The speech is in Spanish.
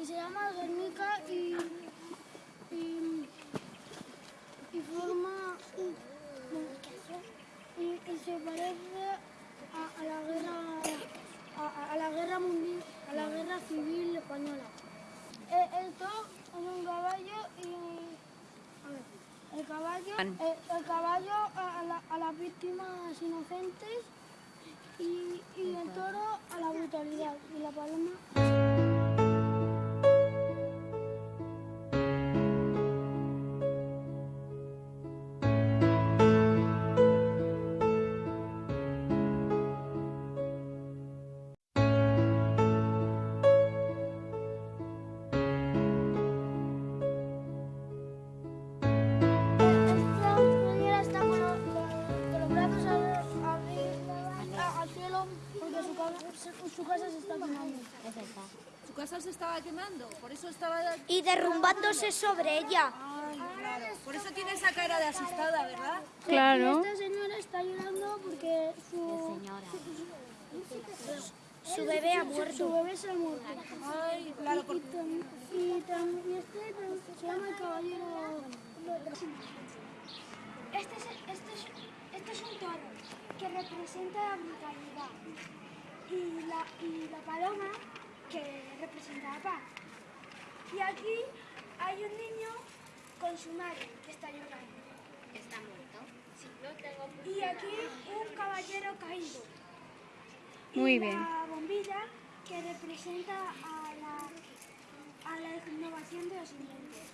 y se llama Guernica y, y, y forma y, y se parece a, a la guerra a, a la guerra mundial a la guerra civil española. Eh, esto es un caballo y a ver, el caballo el caballo a, a la- a las víctimas inocentes y, y el toro a la brutalidad y la paloma brazos a- arriba, a- al cielo porque su, su- su casa se está quemando. Su casa se estaba quemando, por eso estaba... Y derrumbándose sobre ella. Claro, por eso tiene esa cara de asustada, ¿verdad? Claro. Esta señora está llorando porque su, Su bebé ha muerto. su bebé se ha muerto. Ay, claro, Y, porque... tam- y, tam- y este se llama el caballero. Este es, este, es, este es un toro que representa la brutalidad y la, y la paloma que representa la paz. Y aquí hay un niño con su madre que está llorando. ¿Está muerto? Y aquí un caballero caído. Muy y bien. La bombilla que representa a la, a la innovación de los inventos.